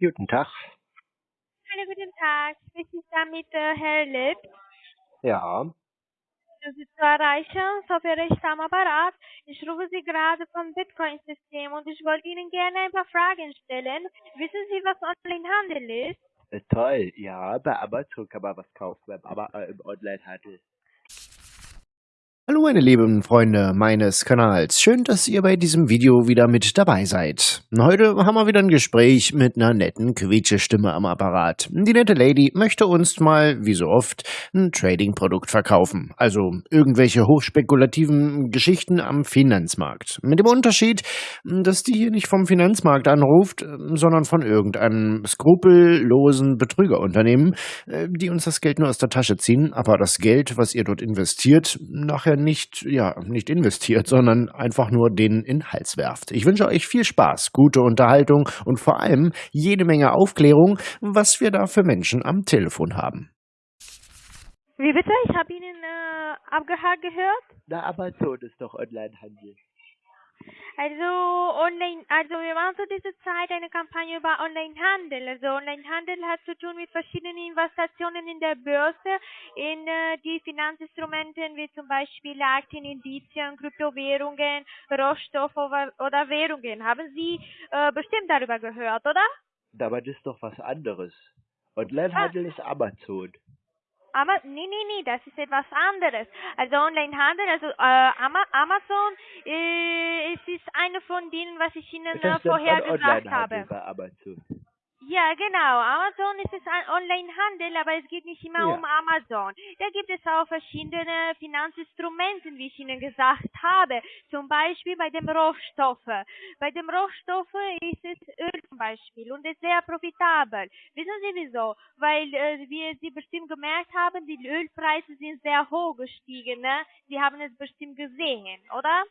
Guten Tag. Hallo, guten Tag. Ich da mit äh, Herr Lipp? Ja, Das ist zu erreichen, so wäre ich am Apparat. Ich rufe Sie gerade vom Bitcoin-System und ich wollte Ihnen gerne ein paar Fragen stellen. Wissen Sie, was Onlinehandel ist? äh, toll. Ja, bei Amazon kann man was kaufen, Ama äh, im Onlinehandel. Hallo meine lieben Freunde meines Kanals, schön, dass ihr bei diesem Video wieder mit dabei seid. Heute haben wir wieder ein Gespräch mit einer netten Quietsche-Stimme am Apparat. Die nette Lady möchte uns mal, wie so oft, ein Trading-Produkt verkaufen. Also irgendwelche hochspekulativen Geschichten am Finanzmarkt. Mit dem Unterschied, dass die hier nicht vom Finanzmarkt anruft, sondern von irgendeinem skrupellosen Betrügerunternehmen, äh, die uns das Geld nur aus der Tasche ziehen, aber das Geld, was ihr dort investiert, nachher nicht, ja, nicht investiert, sondern einfach nur den in den Hals werft. Ich wünsche euch viel Spaß, gute Unterhaltung und vor allem jede Menge Aufklärung, was wir da für Menschen am Telefon haben. Wie bitte? Ich habe Ihnen äh, abgehakt gehört. Na, Amazon ist doch Onlinehandel. Also online, also wir machen zu dieser Zeit eine Kampagne über Onlinehandel. Also Onlinehandel hat zu tun mit verschiedenen Investitionen in der Börse, in äh, die Finanzinstrumenten wie zum Beispiel Aktien, Indizien, Kryptowährungen, Rohstoffe oder, Währungen. Haben Sie äh, bestimmt darüber gehört, oder? Das ist doch was anderes. Onlinehandel ist Amazon. Aber nee, nee, nee, das ist etwas anderes. Also Onlinehandel, also äh, Ama Amazon, äh, es ist eine von denen, was ich Ihnen äh, vorher gesagt habe. Ja, genau. Amazon ist es ein Online-Handel, aber es geht nicht immer Ja. um Amazon. Da gibt es auch verschiedene Finanzinstrumente, wie ich Ihnen gesagt habe. Zum Beispiel bei dem Rohstoffe. Bei dem Rohstoffe ist es Öl zum Beispiel und ist sehr profitabel. Wissen Sie wieso? Weil, äh, wie Sie bestimmt gemerkt haben, die Ölpreise sind sehr hoch gestiegen. Ne? Sie haben es bestimmt gesehen, oder?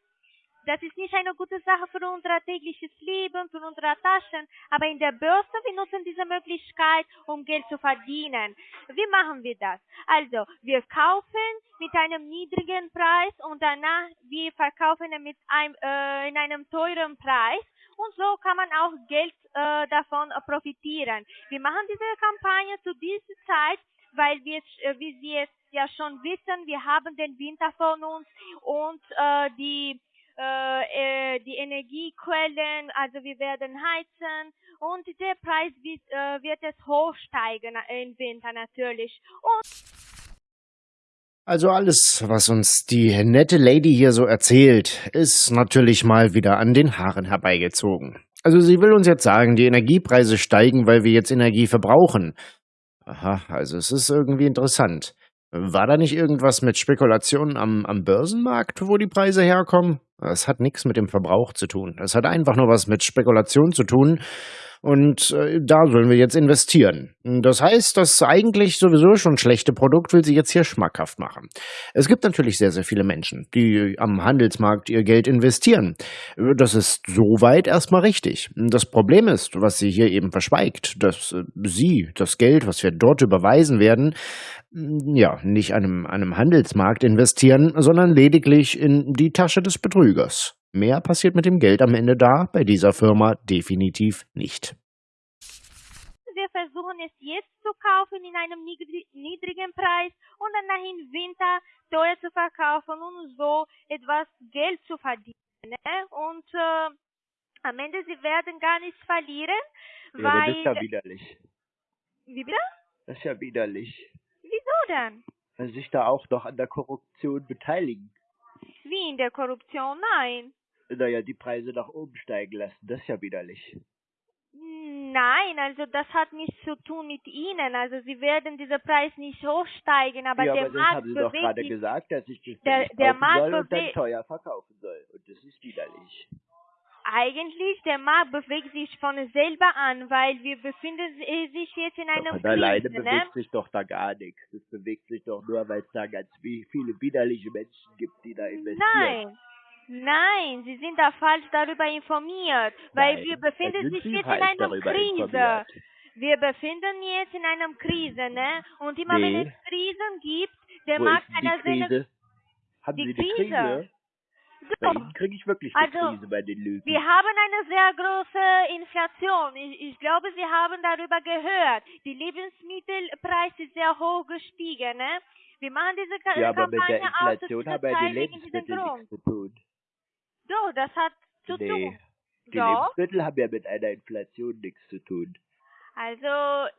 Das ist nicht eine gute Sache für unser tägliches Leben, für unsere Taschen, aber in der Börse, wir nutzen diese Möglichkeit, um Geld zu verdienen. Wie machen wir das? Also, wir kaufen mit einem niedrigen Preis und danach wir verkaufen mit einem, äh, in einem teuren Preis und so kann man auch Geld äh, davon profitieren. Wir machen diese Kampagne zu dieser Zeit, weil wir, äh, wie Sie es ja schon wissen, wir haben den Winter von uns und äh, die äh, äh, die Energiequellen, also wir werden heizen und der Preis wird, äh, wird es hochsteigen im Winter natürlich. Und Also alles, was uns die nette Lady hier so erzählt, ist natürlich mal wieder an den Haaren herbeigezogen. Also sie will uns jetzt sagen, die Energiepreise steigen, weil wir jetzt Energie verbrauchen. Aha, also es ist irgendwie interessant. War da nicht irgendwas mit Spekulationen am, am Börsenmarkt, wo die Preise herkommen? Das hat nichts mit dem Verbrauch zu tun. Das hat einfach nur was mit Spekulation zu tun. Und äh, da sollen wir jetzt investieren. Das heißt, das eigentlich sowieso schon schlechte Produkt will sie jetzt hier schmackhaft machen. Es gibt natürlich sehr, sehr viele Menschen, die am Handelsmarkt ihr Geld investieren. Das ist soweit erstmal richtig. Das Problem ist, was sie hier eben verschweigt, dass äh, sie das Geld, was wir dort überweisen werden, m, ja, nicht einem, einem Handelsmarkt investieren, sondern lediglich in die Tasche des Betrügers. Mehr passiert mit dem Geld am Ende da bei dieser Firma definitiv nicht. wir versuchen es jetzt zu kaufen in einem niedri- niedrigen Preis und danach im Winter teuer zu verkaufen und so etwas Geld zu verdienen. Ne? Und äh, am Ende sie werden gar nichts verlieren, Ja, aber das ist ja weil... widerlich. Wie bitte? Das ist ja widerlich. Wieso denn? Weil sich da auch noch an der Korruption beteiligen. Wie in der Korruption? Nein. Naja, die Preise nach oben steigen lassen. Das ist ja widerlich. Nein, also das hat nichts zu tun mit Ihnen. Also Sie werden dieser Preis nicht hochsteigen, aber ja, der aber das Markt haben Sie doch gerade gesagt, dass ich das Der- der Markt soll und dann teuer verkaufen soll. Und das ist widerlich. Eigentlich, der Markt bewegt sich von selber an, weil wir befinden si- sich jetzt in einer Von alleine Krise, bewegt ne? sich doch da gar nichts. Es bewegt sich doch nur, weil es da ganz viele widerliche Menschen gibt, die da investieren. Nein, nein, Sie sind da falsch darüber informiert, weil Nein, wir befinden sich jetzt in einer Krise. informiert. Wir befinden jetzt in einer Krise, ne? Und immer wenn Nee. es Krisen gibt, der Wo ist er die seine Krise? Haben die Sie die Krise. Krise? Bei Ihnen kriege ich wirklich Also, die Krise bei den Lügen. wir haben eine sehr große Inflation. Ich, ich glaube, Sie haben darüber gehört. Die Lebensmittelpreise sind sehr hoch gestiegen. Ne? Wir machen diese Ka Ja, aber mit der Kampagne aus Inflation dieser haben ja die Lebensmittel nichts zu tun. Doch, das hat zu Nee, tun. die Doch, Lebensmittel haben ja mit einer Inflation nichts zu tun. also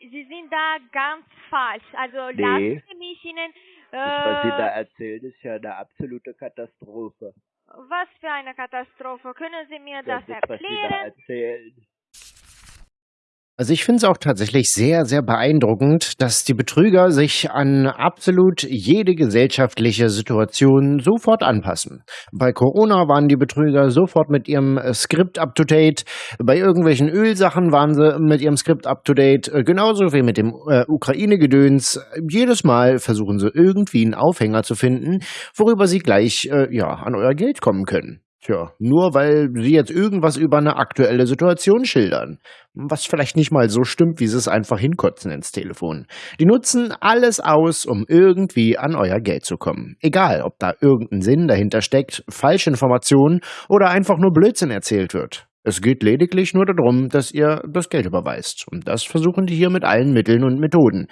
Sie sind da ganz falsch. Also Nee. lassen Sie mich Ihnen... Das, was Sie da Äh, erzählen, ist ja eine absolute Katastrophe. was für eine Katastrophe. Können Sie mir Das das ist, was Sie da erklären? erzählen. Also ich finde es auch tatsächlich sehr, sehr beeindruckend, dass die Betrüger sich an absolut jede gesellschaftliche Situation sofort anpassen. Bei Corona waren die Betrüger sofort mit ihrem äh, Skript up-to-date, bei irgendwelchen Ölsachen waren sie mit ihrem Skript up-to-date, äh, genauso wie mit dem äh, Ukraine-Gedöns. Jedes Mal versuchen sie irgendwie einen Aufhänger zu finden, worüber sie gleich äh, ja, an euer Geld kommen können. Tja, nur weil sie jetzt irgendwas über eine aktuelle Situation schildern. Was vielleicht nicht mal so stimmt, wie sie es einfach hinkotzen ins Telefon. Die nutzen alles aus, um irgendwie an euer Geld zu kommen. Egal, ob da irgendein Sinn dahinter steckt, falsche Informationen oder einfach nur Blödsinn erzählt wird. Es geht lediglich nur darum, dass ihr das Geld überweist. Und das versuchen die hier mit allen Mitteln und Methoden.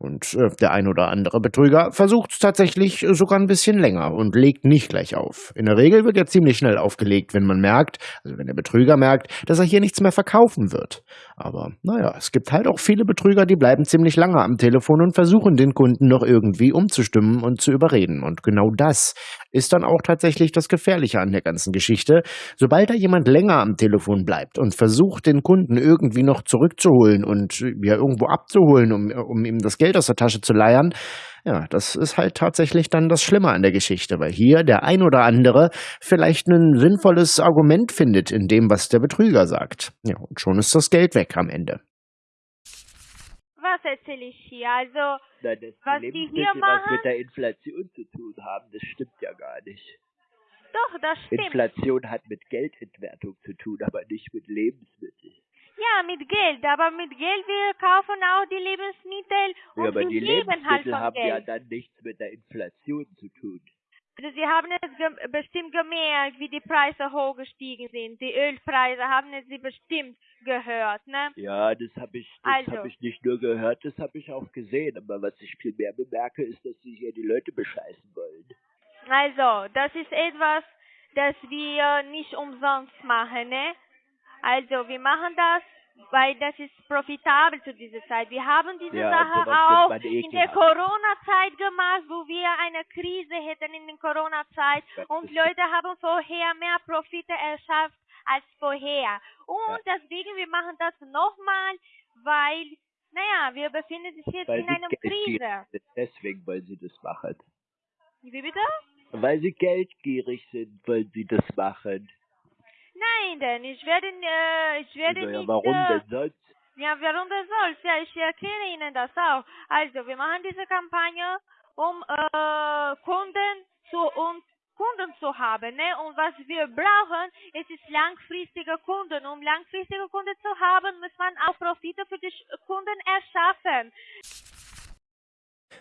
Und äh, der ein oder andere Betrüger versucht es tatsächlich sogar ein bisschen länger und legt nicht gleich auf. In der Regel wird er ziemlich schnell aufgelegt, wenn man merkt, also wenn der Betrüger merkt, dass er hier nichts mehr verkaufen wird. Aber naja, es gibt halt auch viele Betrüger, die bleiben ziemlich lange am Telefon und versuchen den Kunden noch irgendwie umzustimmen und zu überreden. Und genau das ist dann auch tatsächlich das Gefährliche an der ganzen Geschichte. Sobald da jemand länger am Telefon bleibt und versucht, den Kunden irgendwie noch zurückzuholen und äh, ja irgendwo abzuholen, um, um ihm das Geld aus der Tasche zu leiern, ja, das ist halt tatsächlich dann das Schlimme an der Geschichte, weil hier der ein oder andere vielleicht ein sinnvolles Argument findet in dem, was der Betrüger sagt. Ja, und schon ist das Geld weg am Ende. Was erzähle ich hier? Also, Nein, dass Was die die hier Lebensmittel was machen? mit der Inflation zu tun haben, das stimmt ja gar nicht. doch, das stimmt. Inflation hat mit Geldentwertung zu tun, aber nicht mit Lebensmitteln. Ja, mit Geld, aber mit Geld wir kaufen auch die Lebensmittel und Ja, aber die leben halt Lebensmittel von haben ja Geld. dann nichts mit der Inflation zu tun. Also Sie haben es ge bestimmt gemerkt, wie die Preise hochgestiegen sind. Die Ölpreise haben es Sie bestimmt gehört, ne? Ja, das habe ich, das Also. hab ich nicht nur gehört, das habe ich auch gesehen. Aber was ich viel mehr bemerke, ist, dass sie hier die Leute bescheißen wollen. Also, das ist etwas, das wir nicht umsonst machen, ne? Also, wir machen das, weil das ist profitabel zu dieser Zeit. Wir haben diese Ja, Sache auch in der. Corona-Zeit gemacht, wo wir eine Krise hätten in der Corona-Zeit und Leute haben vorher mehr Profite erschafft als vorher. Und deswegen, wir machen das nochmal, weil, naja, wir befinden uns jetzt Weil in einer Krise. Deswegen wollen sie das machen. Wie bitte? Weil sie geldgierig sind, wollen sie das machen. Nein, denn ich werde, äh, ich werde ja, nicht. warum äh, denn sonst? Ja, warum das soll? Ja, ich erkläre Ihnen das auch. Also, wir machen diese Kampagne, um äh, Kunden zu uns Kunden zu haben, ne? Und was wir brauchen, es ist langfristige Kunden. Um langfristige Kunden zu haben, muss man auch Profite für die Kunden erschaffen.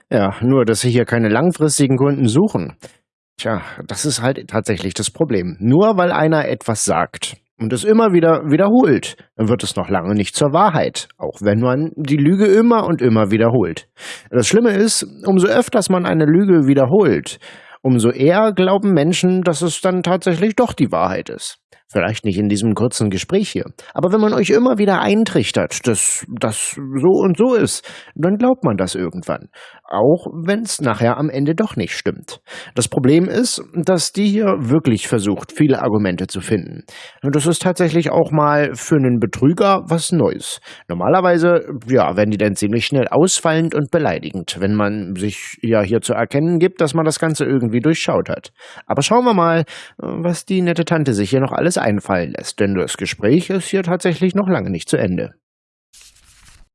Ja, nur, dass sie hier keine langfristigen Kunden suchen. Tja, das ist halt tatsächlich das Problem. Nur weil einer etwas sagt und es immer wieder wiederholt, dann wird es noch lange nicht zur Wahrheit, auch wenn man die Lüge immer und immer wiederholt. Das Schlimme ist, umso öfters man eine Lüge wiederholt, umso eher glauben Menschen, dass es dann tatsächlich doch die Wahrheit ist. Vielleicht nicht in diesem kurzen Gespräch hier. Aber wenn man euch immer wieder eintrichtert, dass das so und so ist, dann glaubt man das irgendwann. Auch wenn es nachher am Ende doch nicht stimmt. Das Problem ist, dass die hier wirklich versucht, viele Argumente zu finden. Und das ist tatsächlich auch mal für einen Betrüger was Neues. Normalerweise, ja, werden die dann ziemlich schnell ausfallend und beleidigend, wenn man sich ja hier zu erkennen gibt, dass man das Ganze irgendwie durchschaut hat. Aber schauen wir mal, was die nette Tante sich hier noch alles einfallen lässt, denn das Gespräch ist hier tatsächlich noch lange nicht zu Ende.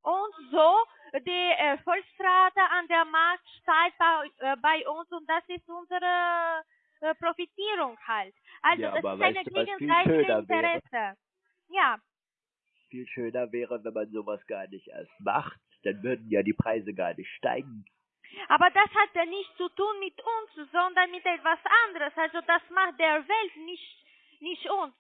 Und so, die Erfolgsrate an der Markt steigt bei, äh, bei uns und das ist unsere äh, Profitierung halt. Also, Ja, das aber ist eine gegenseitige schöner wäre? Interesse. Ja, Viel schöner wäre, wenn man sowas gar nicht erst macht. Dann würden ja die Preise gar nicht steigen. Aber das hat ja nichts zu tun mit uns, sondern mit etwas anderes. Also das macht der Welt nicht, nicht uns.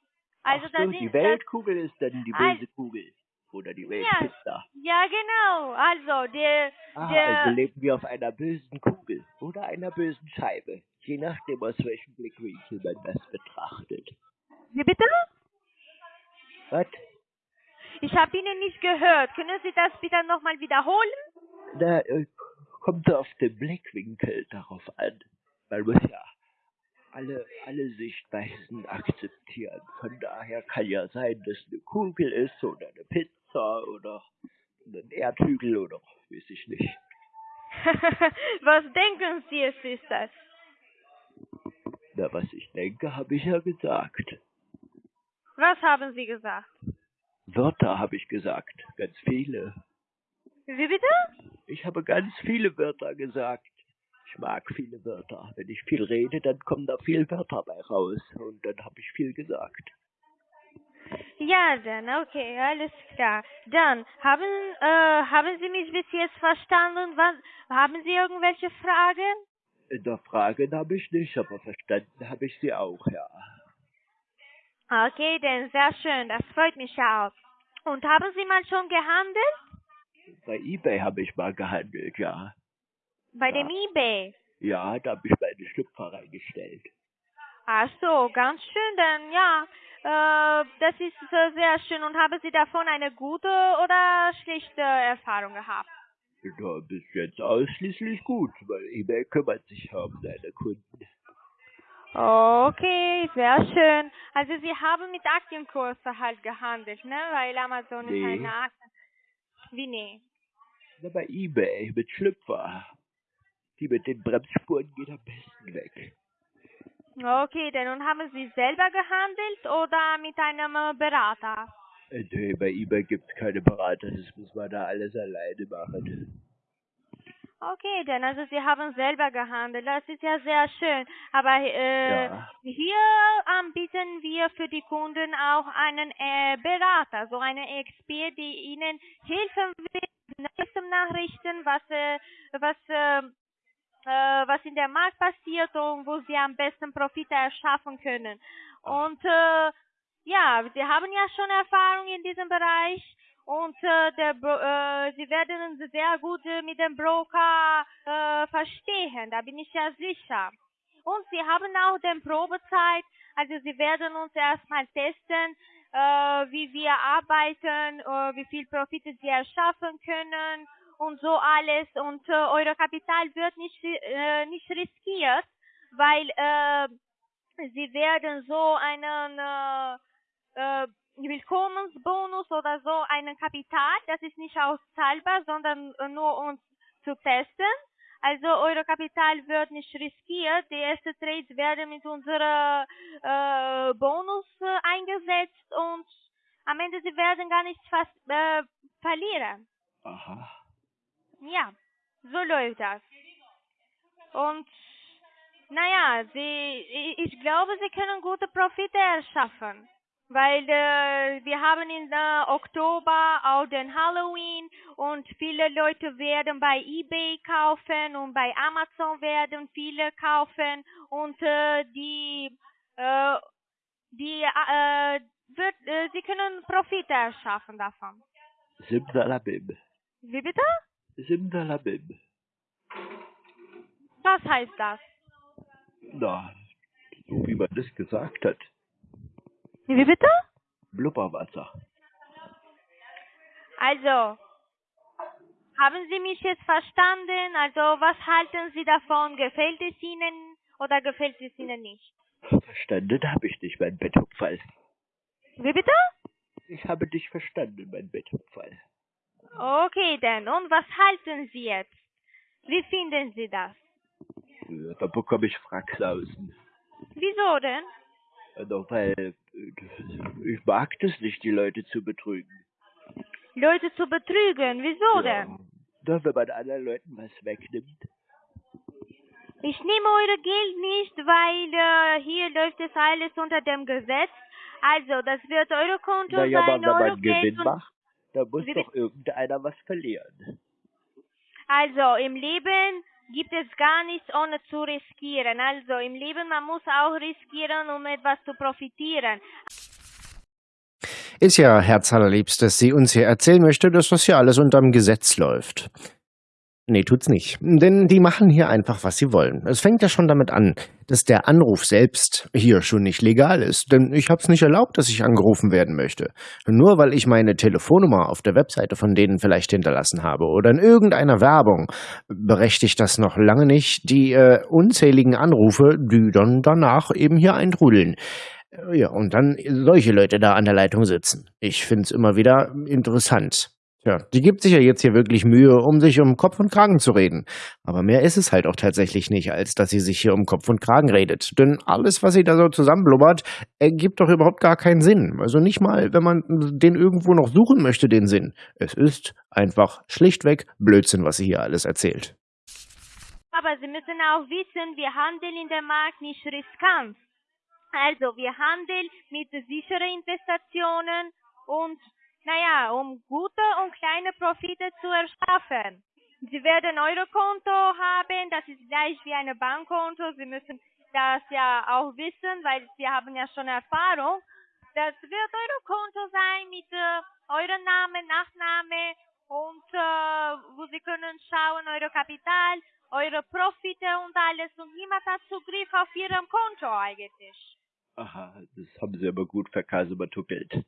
Also Ach sind, die Weltkugel ist dann die böse Kugel. Oder die Ja. Weltpizza. Ja, genau. Also der, Ah, der, also leben wir auf einer bösen Kugel oder einer bösen Scheibe. Je nachdem, aus welchem Blickwinkel man das betrachtet. wie bitte? Was? Ich habe Ihnen nicht gehört. Können Sie das bitte nochmal wiederholen? Da äh, kommt auf den Blickwinkel darauf an. Man muss ja alle, alle Sichtweisen akzeptieren. Von daher kann ja sein, dass eine Kugel ist oder eine Pizza oder ein Erdhügel oder weiß ich nicht. Was denken Sie, es ist das? Na, was ich denke, habe ich ja gesagt. Was haben Sie gesagt? Wörter habe ich gesagt. Ganz viele. Wie bitte? Ich habe ganz viele Wörter gesagt. Ich mag viele Wörter. Wenn ich viel rede, dann kommen da viele Wörter bei raus. Und dann habe ich viel gesagt. Ja, dann, okay, alles klar. Dann, haben, äh, haben Sie mich bis jetzt verstanden? Was, haben Sie irgendwelche Fragen? In der Fragen habe ich nicht, aber verstanden habe ich sie auch, ja. Okay, dann, sehr schön, das freut mich auch. Und haben Sie mal schon gehandelt? Bei eBay habe ich mal gehandelt, ja. Bei Ja. dem eBay? Ja, da habe ich meine Schlüpfer reingestellt. Ach so, ganz schön, dann, ja. Äh, das ist äh, sehr schön. Und haben Sie davon eine gute oder schlechte Erfahrung gehabt? Ja, bis jetzt ausschließlich gut, weil eBay kümmert sich um seine Kunden. Okay, sehr schön. Also Sie haben mit Aktienkurse halt gehandelt, ne? Weil Amazon ist Nee. eine Aktien. Wie nee? Na, bei eBay mit Schlüpfer. Die mit den Bremsspuren gehen am besten weg. Okay, dann und haben Sie selber gehandelt oder mit einem äh, Berater? Äh, Nee, bei eBay gibt's keine Berater, das muss man da alles alleine machen. Okay, dann also Sie haben selber gehandelt. Das ist ja sehr schön. Aber äh, Ja. hier anbieten wir für die Kunden auch einen äh, Berater, so einen Expert, die Ihnen helfen wird, Nachrichten, was äh, was äh, äh, was in der Markt passiert und wo Sie am besten Profite erschaffen können. Und äh, ja, Sie haben ja schon Erfahrung in diesem Bereich und äh, der, äh, Sie werden sehr gut äh, mit dem Broker äh, verstehen, da bin ich ja sicher. Und Sie haben auch den Probezeit, also Sie werden uns erstmal testen, äh, wie wir arbeiten, äh, wie viel Profite Sie erschaffen können und so alles. Und äh, eure Kapital wird nicht, äh, nicht riskiert, weil äh, Sie werden so einen äh, äh, Willkommensbonus oder so einen Kapital, das ist nicht auszahlbar, sondern äh, nur uns zu testen. Also eure Kapital wird nicht riskiert. Die ersten Trades werden mit unserer äh, Bonus äh, eingesetzt und am Ende sie werden gar nichts fast äh, verlieren. Aha. Ja, so läuft das. Und naja, sie, ich- glaube, sie können gute Profite erschaffen. Weil äh, wir haben in äh, Oktober auch den Halloween und viele Leute werden bei eBay kaufen und bei Amazon werden viele kaufen und äh, die äh, die äh, wird, äh, sie können Profite erschaffen davon. Simsalabim. Wie bitte? Simsalabim. Was heißt das? Na, so wie man das gesagt hat. Wie bitte? Blubberwasser. Also, haben Sie mich jetzt verstanden? Also, was halten Sie davon? Gefällt es Ihnen oder gefällt es Ihnen nicht? Verstanden habe ich dich, mein Betthupferl. Wie bitte? Ich habe dich verstanden, mein Betthupferl. Okay, dann. Und was halten Sie jetzt? Wie finden Sie das? Da bekomme ich Fracksausen. Wieso denn? Also, weil äh, ich mag das nicht, die Leute zu betrügen. Leute zu betrügen. Wieso denn? Nur wenn man anderen Leuten was wegnimmt. Ich nehme eure Geld nicht, weil äh, hier läuft es alles unter dem Gesetz. Also, das wird eure Konto Naja, aber sein, wenn eure man Geld Gewinn macht, da muss Wie doch irgendeiner was verlieren. Also im Leben gibt es gar nichts ohne zu riskieren. Also im Leben, man muss auch riskieren, um etwas zu profitieren. Ist ja herzallerliebst, dass sie uns hier erzählen möchte, dass das hier alles unterm Gesetz läuft. Nee, tut's nicht. Denn die machen hier einfach, was sie wollen. Es fängt ja schon damit an, dass der Anruf selbst hier schon nicht legal ist. Denn ich hab's nicht erlaubt, dass ich angerufen werden möchte. Nur weil ich meine Telefonnummer auf der Webseite von denen vielleicht hinterlassen habe oder in irgendeiner Werbung, berechtigt das noch lange nicht die äh, unzähligen Anrufe, die dann danach eben hier eintrudeln. Ja, und dann solche Leute da an der Leitung sitzen. Ich find's immer wieder interessant. Tja, die gibt sich ja jetzt hier wirklich Mühe, um sich um Kopf und Kragen zu reden. Aber mehr ist es halt auch tatsächlich nicht, als dass sie sich hier um Kopf und Kragen redet. Denn alles, was sie da so zusammenblubbert, ergibt doch überhaupt gar keinen Sinn. Also nicht mal, wenn man den irgendwo noch suchen möchte, den Sinn. Es ist einfach schlichtweg Blödsinn, was sie hier alles erzählt. Aber Sie müssen auch wissen, wir handeln in dem Markt nicht riskant. Also wir handeln mit sicheren Investitionen und naja, um gute und kleine Profite zu erschaffen. Sie werden Eurokonto haben, das ist gleich wie ein Bankkonto. Sie müssen das ja auch wissen, weil Sie haben ja schon Erfahrung. Das wird Eurokonto sein mit äh, eurem Namen, Nachname und äh, wo Sie können schauen, eure Kapital, eure Profite und alles und niemand hat Zugriff auf Ihrem Konto eigentlich. Aha, das haben Sie aber gut verkasebatuckelt.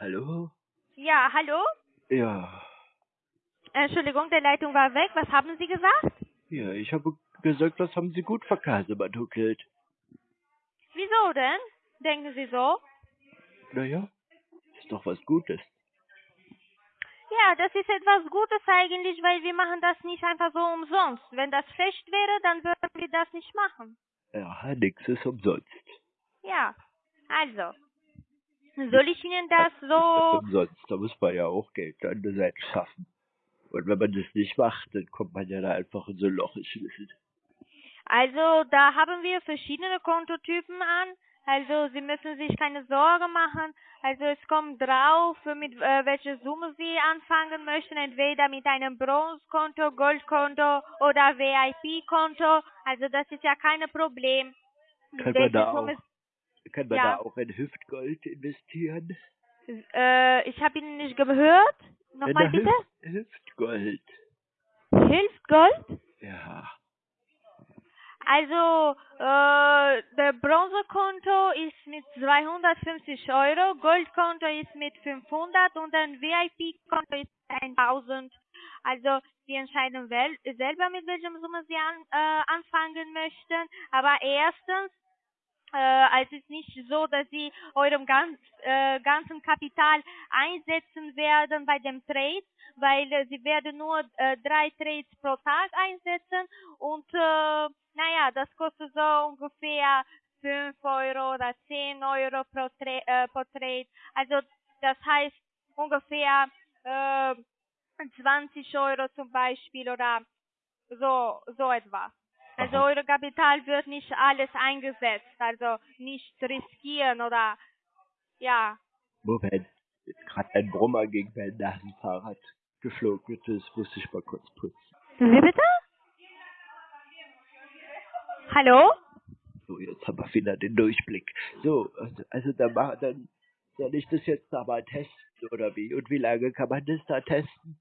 Hallo? Ja, hallo? Ja. Entschuldigung, der Leitung war weg. Was haben Sie gesagt? Ja, ich habe gesagt, das haben Sie gut verkasebatuckelt. Wieso denn? Denken Sie so? Naja, ist doch was Gutes. Ja, das ist etwas Gutes eigentlich, weil wir machen das nicht einfach so umsonst. Wenn das schlecht wäre, dann würden wir das nicht machen. Ja, nix ist umsonst. Ja, also. Soll ich Ihnen das so... umsonst, da muss man ja auch Geld an der Seite schaffen. Und wenn man das nicht macht, dann kommt man ja da einfach in so ein Loch. Also, da haben wir verschiedene Kontotypen an. Also, Sie müssen sich keine Sorge machen. Also, es kommt drauf, mit äh, welcher Summe Sie anfangen möchten. Entweder mit einem Bronzekonto, Goldkonto oder VIP-Konto. Also, das ist ja kein Problem. Kann man da auch, Kann man Ja. da auch in Hüftgold investieren? Äh, ich habe Ihnen nicht gehört. Nochmal bitte. Hüft Hüftgold. Hilft Gold? Ja. Also, äh, der Bronzekonto ist mit 250 Euro, Goldkonto ist mit 500 und ein VIP-Konto ist 1000. Also, Sie entscheiden selber, mit welcher Summe Sie an, äh, anfangen möchten. Aber erstens, äh, es ist nicht so, dass Sie eurem ganz, äh, ganzen Kapital einsetzen werden bei dem Trade, weil äh, Sie werden nur äh, drei Trades pro Tag einsetzen und äh, naja, das kostet so ungefähr 5 Euro oder 10 Euro pro, Tra äh, pro Trade. Also das heißt ungefähr äh, 20 Euro zum Beispiel oder so, so etwas. Also Aha. eure Kapital wird nicht alles eingesetzt, also nicht riskieren oder ja. Moment. Jetzt gerade ein Brummer gegen mein Nasenfahrrad geflogen. Das muss ich mal kurz putzen. Wie bitte? Hallo? So, jetzt haben wir wieder den Durchblick. So, also, also dann, dann soll ich das jetzt da mal testen, oder wie? Und wie lange kann man das da testen?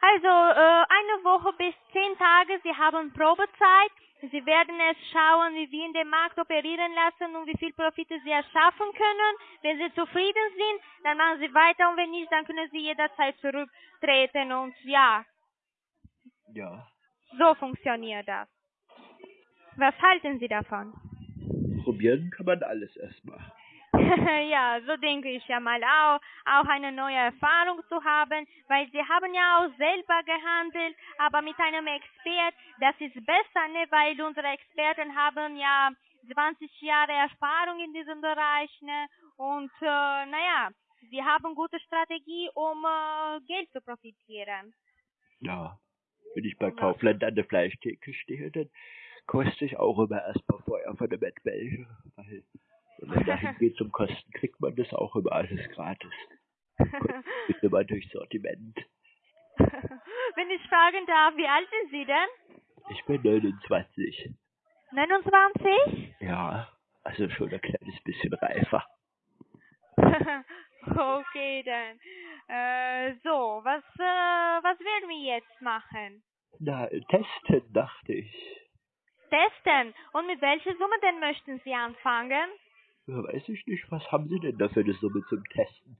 Also äh, eine Woche bis zehn Tage, Sie haben Probezeit. Sie werden es schauen, wie wir in dem Markt operieren lassen und wie viel Profite Sie erschaffen können. Wenn Sie zufrieden sind, dann machen Sie weiter und wenn nicht, dann können Sie jederzeit zurücktreten und ja, Ja. so funktioniert das. Was halten Sie davon? Probieren kann man alles erstmal. ja, so denke ich ja mal auch, auch eine neue Erfahrung zu haben, weil sie haben ja auch selber gehandelt, aber mit einem Expert, das ist besser, ne, weil unsere Experten haben ja 20 Jahre Erfahrung in diesem Bereich, ne, und äh, naja, sie haben gute Strategie, um äh, Geld zu profitieren. Ja. Wenn ich bei Kaufland an der Fleischtheke stehe, dann koste ich auch immer erstmal vorher von der Bettwäsche. Weil wenn man da hingeht zum Kosten, kriegt man das auch immer alles gratis. Ist immer durch Sortiment. Wenn ich fragen darf, wie alt sind Sie denn? Ich bin 29. 29? Ja, also schon ein kleines bisschen reifer. okay, dann. Äh, so, was, äh, was werden wir jetzt machen? Na, testen, dachte ich. Testen. Und mit welcher Summe denn möchten Sie anfangen? Ja, weiß ich nicht, was haben Sie denn da für eine Summe zum Testen?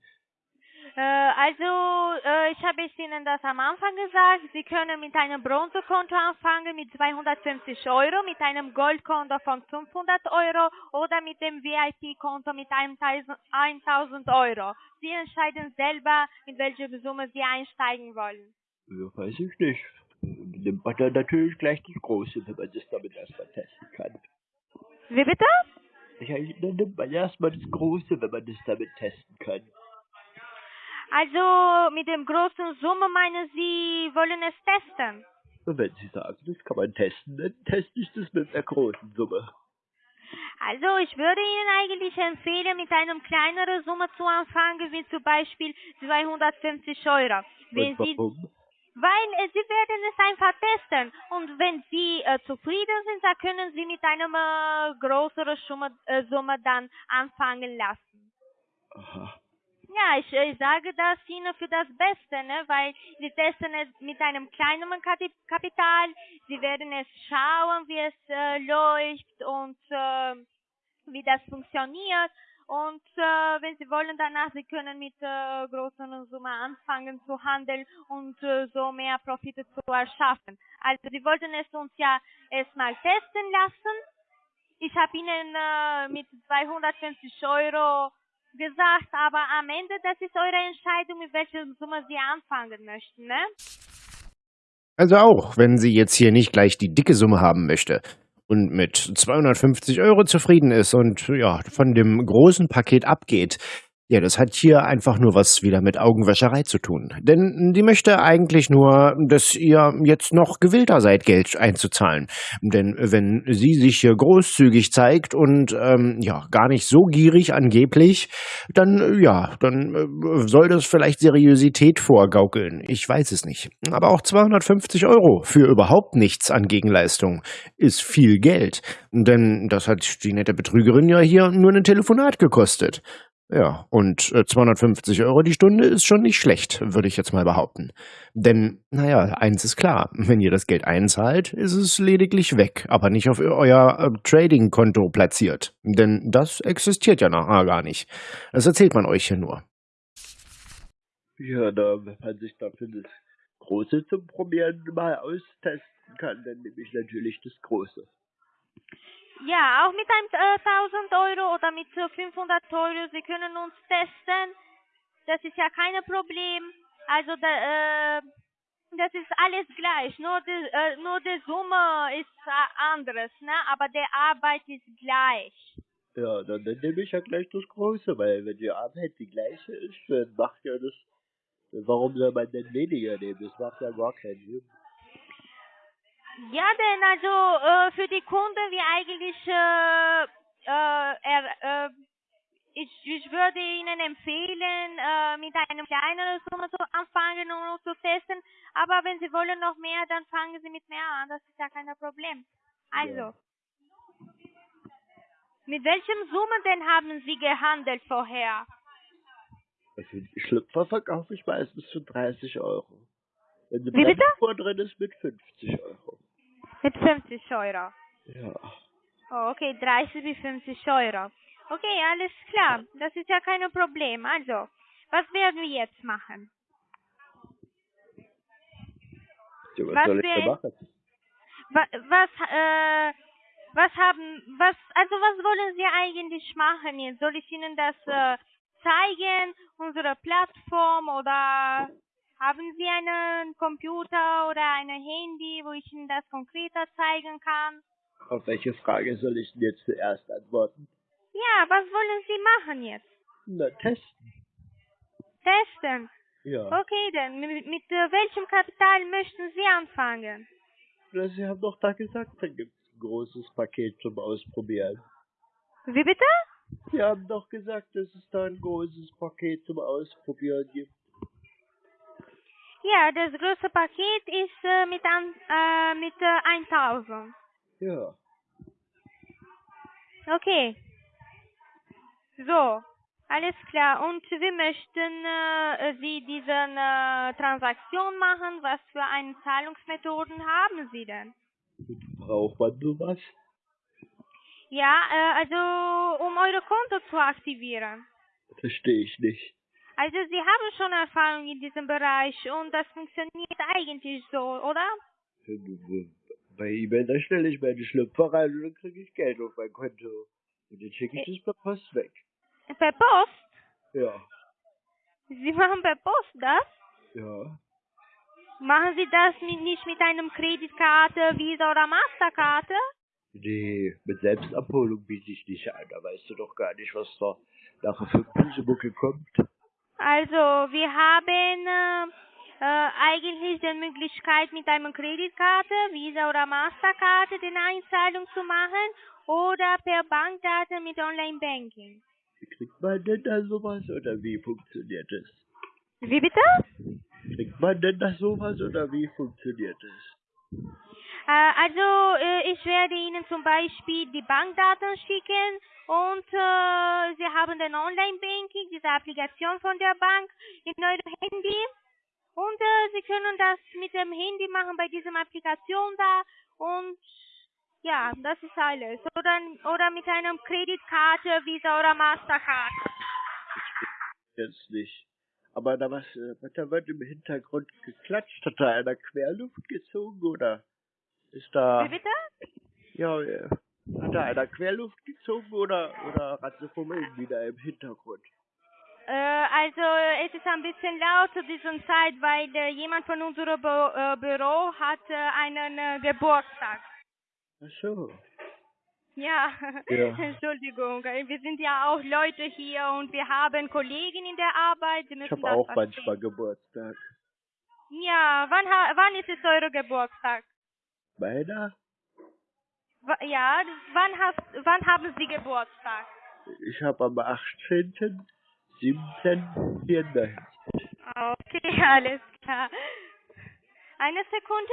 Äh, also, äh, ich habe es Ihnen das am Anfang gesagt. Sie können mit einem Bronzekonto anfangen mit 250 Euro, mit einem Goldkonto von 500 Euro oder mit dem VIP-Konto mit 1000 Euro. Sie entscheiden selber, mit welcher Summe Sie einsteigen wollen. Ja, weiß ich nicht. Nimmt man dann natürlich gleich das Große, wenn man das damit erstmal testen kann. Wie bitte? Ja, dann nimmt man erstmal das Große, wenn man das damit testen kann. Also mit dem großen Summe meinen Sie, wollen es testen? Wenn Sie sagen, das kann man testen, dann teste ich das mit der großen Summe. Also ich würde Ihnen eigentlich empfehlen, mit einer kleineren Summe zu anfangen, wie zum Beispiel 250 Euro. Wenn Und warum? Sie, weil äh, Sie werden es einfach testen und wenn Sie äh, zufrieden sind, dann können Sie mit einer äh, größeren Summe, äh, Summe dann anfangen lassen. Aha. Ja, ich, ich sage das Ihnen für das Beste, ne? weil Sie testen es mit einem kleinen Kati- Kapital, Sie werden es schauen, wie es äh, läuft und äh, wie das funktioniert. Und äh, wenn Sie wollen, danach, Sie können mit äh, großen Summen anfangen zu handeln und äh, so mehr Profite zu erschaffen. Also Sie wollten es uns ja erstmal testen lassen. Ich habe Ihnen äh, mit 250 Euro gesagt, aber am Ende, das ist eure Entscheidung, mit welcher Summe Sie anfangen möchten, ne? Also auch, wenn sie jetzt hier nicht gleich die dicke Summe haben möchte und mit 250 Euro zufrieden ist und ja, von dem großen Paket abgeht, ja, das hat hier einfach nur was wieder mit Augenwäscherei zu tun. Denn die möchte eigentlich nur, dass ihr jetzt noch gewillter seid, Geld einzuzahlen. Denn wenn sie sich hier großzügig zeigt und ähm, ja, gar nicht so gierig angeblich, dann ja, dann äh, soll das vielleicht Seriosität vorgaukeln. Ich weiß es nicht. Aber auch 250 Euro für überhaupt nichts an Gegenleistung ist viel Geld. Denn das hat die nette Betrügerin ja hier nur ein Telefonat gekostet. Ja, und äh, 250 Euro die Stunde ist schon nicht schlecht, würde ich jetzt mal behaupten. Denn, naja, eins ist klar, wenn ihr das Geld einzahlt, ist es lediglich weg, aber nicht auf euer äh, Trading-Konto platziert. Denn das existiert ja nachher gar nicht. Das erzählt man euch hier nur. Ja, da, wenn man sich dafür das Große zum Probieren mal austesten kann, dann nehme ich natürlich das Große. Ja, auch mit einem äh, 1000 Euro oder mit äh, 500 Euro, Sie können uns testen. Das ist ja kein Problem. Also da, äh, das ist alles gleich. Nur die, äh, nur die Summe ist äh, anderes, ne? Aber die Arbeit ist gleich. Ja, dann, dann nehme ich ja gleich das Große, weil wenn die Arbeit die gleiche ist, dann macht ja das. Warum soll man denn weniger nehmen? Das macht ja gar keinen Sinn. Ja, denn also äh, für die Kunden wie eigentlich äh, äh, er, äh, ich, ich würde Ihnen empfehlen, äh, mit einem kleineren Summe zu anfangen und zu testen. Aber wenn Sie wollen noch mehr, dann fangen Sie mit mehr an. Das ist ja kein Problem. Also, Ja. mit welchem Summe denn haben Sie gehandelt vorher? Also die Schlüpfer verkaufe ich meistens für 30 Euro. Wenn Wie bitte? Bremsspur drin ist, mit 50 Euro. Mit 50 Euro. Ja. Oh, okay, 30 bis 50 Euro. Okay, alles klar. Das ist ja kein Problem. Also, was werden wir jetzt machen? ja was, Was soll ich machen? Was, was, äh, was haben, was, also was wollen Sie eigentlich machen jetzt? Soll ich Ihnen das äh, zeigen, unsere Plattform oder haben Sie einen Computer oder ein Handy, wo ich Ihnen das konkreter zeigen kann? Auf welche Frage soll ich denn jetzt zuerst antworten? Ja, was wollen Sie machen jetzt? Na, testen. Testen. Ja. Okay, dann mit, mit äh, welchem Kapital möchten Sie anfangen? Na, Sie haben doch da gesagt, da gibt es ein großes Paket zum Ausprobieren. Wie bitte? Sie haben doch gesagt, dass es da ein großes Paket zum Ausprobieren gibt. Ja, das größte Paket ist äh, mit, an, äh, mit äh, 1000. Ja. Okay. So, alles klar. Und wie möchten äh, Sie diese äh, Transaktion machen? Was für eine Zahlungsmethoden haben Sie denn? Braucht man sowas? Ja, äh, also um eure Konto zu aktivieren. Verstehe ich nicht. Also Sie haben schon Erfahrung in diesem Bereich und das funktioniert eigentlich so, oder? Bei eBay, da stelle ich meine Schlüpfer rein und dann kriege ich Geld auf mein Konto. Und dann schicke ich das per Post weg. Per Post? Ja. Sie machen per Post das? Ja. Machen Sie das mit, nicht mit einem Kreditkarte, Visa oder Masterkarte? Nee, mit Selbstabholung biete ich nicht an. Da weißt du doch gar nicht, was da nachher für ein Pusemucke kommt. Also, wir haben äh, äh, eigentlich die Möglichkeit, mit einer Kreditkarte, Visa oder Masterkarte die Einzahlung zu machen oder per Bankdaten mit Online-Banking. Wie kriegt man denn da sowas oder wie funktioniert das? Wie bitte? Kriegt man denn da sowas oder wie funktioniert das? Äh, also, äh, ich werde Ihnen zum Beispiel die Bankdaten schicken und äh, Sie haben den Online-Banking, diese Applikation von der Bank in eurem Handy und äh, Sie können das mit dem Handy machen bei dieser Applikation da und ja, das ist alles. Oder, oder mit einer Kreditkarte, Visa oder Mastercard. Jetzt nicht. Aber da was, äh, da wird im Hintergrund geklatscht, hat da einer Querluft gezogen oder ist da, Wie bitte? ja, äh, hat da einer Querluft gezogen oder, oder Ratzefummeln wieder im Hintergrund? Äh, also es ist ein bisschen laut zu dieser Zeit, weil äh, jemand von unserem Bü äh, Büro hat äh, einen äh, Geburtstag. Ach so. Ja, Ja. Entschuldigung. Wir sind ja auch Leute hier und wir haben Kollegen in der Arbeit. Ich habe auch verstehen. manchmal Geburtstag. Ja, wann, ha wann ist es euer Geburtstag? Meiner? Ja, wann, hast, wann haben Sie Geburtstag? Ich habe am 18., 17., 94. Okay, alles klar. Eine Sekunde.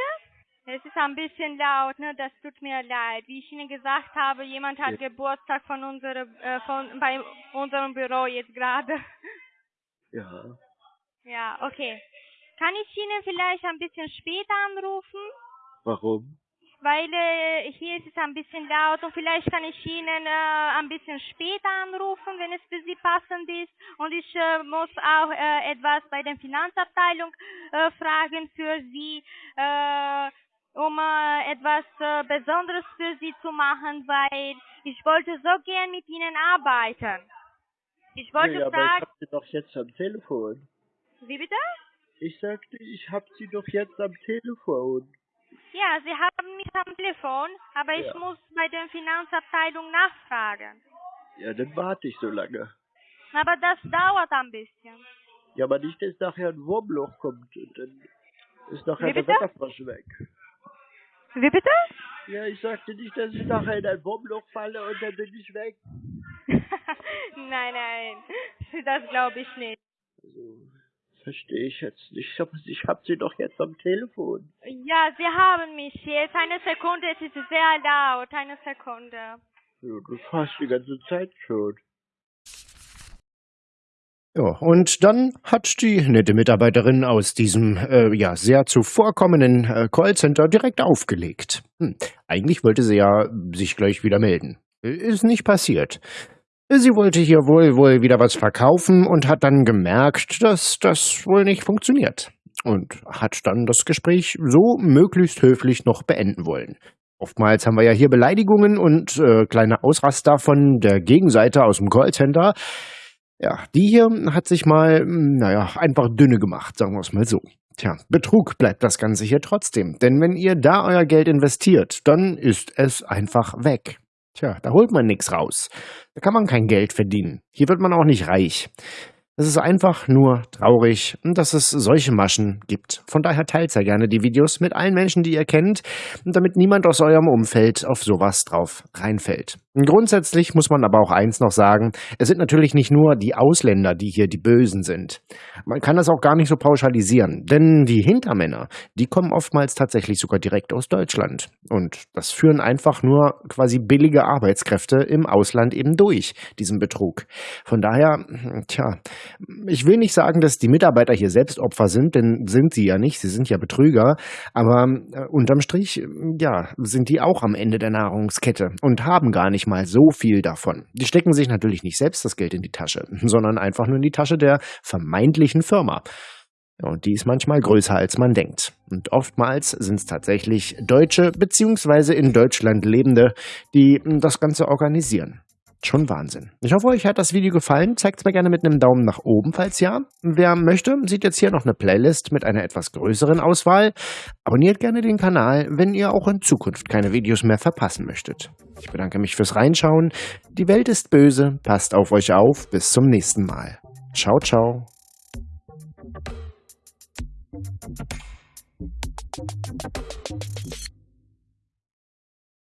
Es ist ein bisschen laut, ne? Das tut mir leid. Wie ich Ihnen gesagt habe, jemand hat Ja. Geburtstag von unserem, äh, von bei unserem Büro jetzt gerade. Ja. Ja, okay. Kann ich Ihnen vielleicht ein bisschen später anrufen? Warum? Weil äh, hier ist es ein bisschen laut und vielleicht kann ich Ihnen äh, ein bisschen später anrufen, wenn es für Sie passend ist. Und ich äh, muss auch äh, etwas bei der Finanzabteilung äh, fragen für Sie, äh, um äh, etwas äh, Besonderes für Sie zu machen, weil ich wollte so gern mit Ihnen arbeiten. Ich wollte ja, aber ich fragen, hab sie doch jetzt am Telefon. wie bitte? Ich sagte, ich hab sie doch jetzt am Telefon. Ja, Sie haben mich am Telefon, aber ich Ja. muss bei der Finanzabteilung nachfragen. Ja, dann warte ich so lange. Aber das dauert ein bisschen. Ja, aber nicht, dass nachher ein Wurmloch kommt und dann ist nachher der? Wetterfrosch weg. Wie bitte? Ja, ich sagte nicht, dass ich nachher in ein Wurmloch falle und dann bin ich weg. nein, nein, das glaube ich nicht. Also, verstehe ich jetzt nicht. Aber ich hab sie doch jetzt am Telefon. Ja, Sie haben mich jetzt. Eine Sekunde, es ist sehr laut. Eine Sekunde. Ja, das fast die ganze Zeit schon. Ja, und dann hat die nette Mitarbeiterin aus diesem äh, ja sehr zuvorkommenden äh, Callcenter direkt aufgelegt. Hm, eigentlich wollte sie ja sich gleich wieder melden. Ist nicht passiert. Sie wollte hier wohl wohl wieder was verkaufen und hat dann gemerkt, dass das wohl nicht funktioniert. Und hat dann das Gespräch so möglichst höflich noch beenden wollen. Oftmals haben wir ja hier Beleidigungen und äh, kleine Ausraster von der Gegenseite aus dem Callcenter. Ja, die hier hat sich mal, hm, naja, einfach dünne gemacht, sagen wir es mal so. Tja, Betrug bleibt das Ganze hier trotzdem. Denn wenn ihr da euer Geld investiert, dann ist es einfach weg. Tja, da holt man nichts raus. Da kann man kein Geld verdienen. Hier wird man auch nicht reich. Es ist einfach nur traurig, dass es solche Maschen gibt. Von daher teilt sehr gerne die Videos mit allen Menschen, die ihr kennt, damit niemand aus eurem Umfeld auf sowas drauf reinfällt. Grundsätzlich muss man aber auch eins noch sagen, es sind natürlich nicht nur die Ausländer, die hier die Bösen sind. Man kann das auch gar nicht so pauschalisieren, denn die Hintermänner, die kommen oftmals tatsächlich sogar direkt aus Deutschland. Und das führen einfach nur quasi billige Arbeitskräfte im Ausland eben durch, diesen Betrug. Von daher, tja, ich will nicht sagen, dass die Mitarbeiter hier selbst Opfer sind, denn sind sie ja nicht, sie sind ja Betrüger, aber äh, unterm Strich, ja, sind die auch am Ende der Nahrungskette und haben gar nicht mal so viel davon. Die stecken sich natürlich nicht selbst das Geld in die Tasche, sondern einfach nur in die Tasche der vermeintlichen Firma. Und die ist manchmal größer, als man denkt. Und oftmals sind es tatsächlich Deutsche bzw. in Deutschland Lebende, die das Ganze organisieren. Schon Wahnsinn. Ich hoffe, euch hat das Video gefallen. Zeigt es mir gerne mit einem Daumen nach oben, falls ja. Wer möchte, sieht jetzt hier noch eine Playlist mit einer etwas größeren Auswahl. Abonniert gerne den Kanal, wenn ihr auch in Zukunft keine Videos mehr verpassen möchtet. Ich bedanke mich fürs Reinschauen. Die Welt ist böse. Passt auf euch auf. Bis zum nächsten Mal. Ciao, ciao.